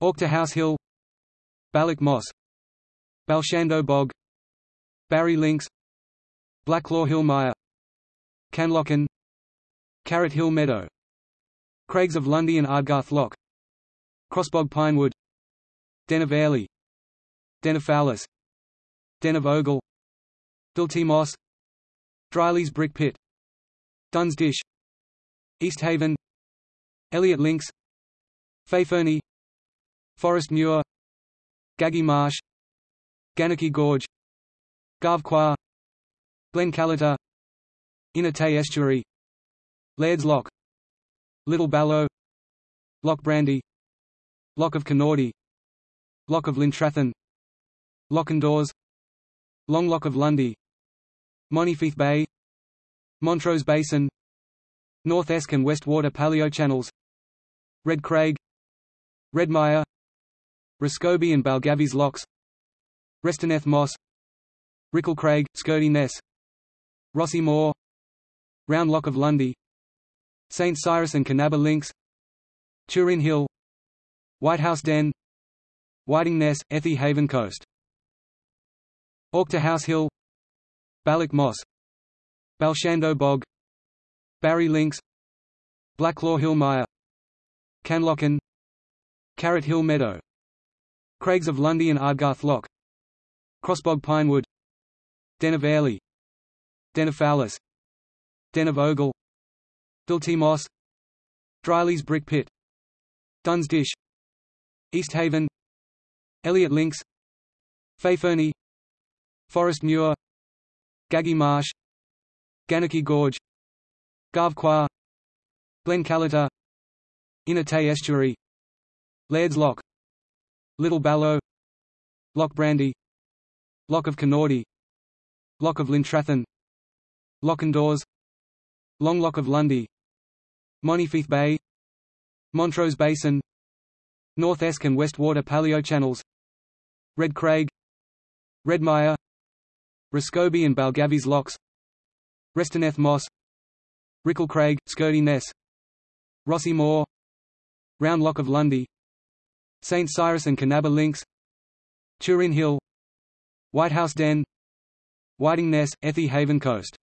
Auchterhouse Hill Balloch Moss Balshando Bog Barry Links Blacklaw Hill Mire Caenlochan Carrot Hill Meadow Craigs of Lundie and Ardgarth Loch Crossbog Pinewood Den of Airlie Den of Fowlis Den of Ogil Dilty Moss Dryleys Brick Pit Duns Dish East Haven Elliot Links Fafernie Forest Muir Gagie Marsh Gannochy Gorge Garvquhar Glen Callater Inner Tay Estuary Laird's Loch Little Ballo Loch Brandy Loch of Kinnordy Loch of Lintrathen Lochindores Long Loch of Lundie Monifieth Bay Montrose Basin North Esk and West Water Paleochannels Red Craig Redmire Rescobie and Balgavies Lochs. Restenneth Moss. Rickle Craig, Scurdie Ness. Rossie Moor Round Loch of Lundie. St Cyrus and Kinnaber Links Turin Hill. Whitehouse Den. Whiting Ness, Ethie Haven Coast. Auchterhouse Hill. Balloch Moss. Balshando Bog. Barry Links Blacklaw Hill Mire Caenlochan Carrot Hill Meadow Craigs of Lundie and Ardgarth Loch. Crossbog Pinewood. Den of Airlie Den of Fowlis Den of Ogil Dilty Moss Dryleys Brick Pit. Duns Dish. East Haven. Elliot Links. Fafernie. Forest Muir. Gagie Marsh. Gannochy Gorge. Garvquhar Glen Callater Inner Tay Estuary. Laird's Loch Little Ballo Loch Brandy. Loch of Kinnordy Loch of Lintrathen. Lochindores Long Loch of Lundie. Monifieth Bay. Montrose Basin. North Esk and West Water Paleochannels Red Craig. Redmire Rescobie and Balgavies Lochs. Restenneth Moss. Rickle Craig, Scurdie Ness. Rossie Moor Round Loch of Lundie St Cyrus and Kinnaber Links Turin Hill Whitehouse Den Whiting Ness, Ethie Haven Coast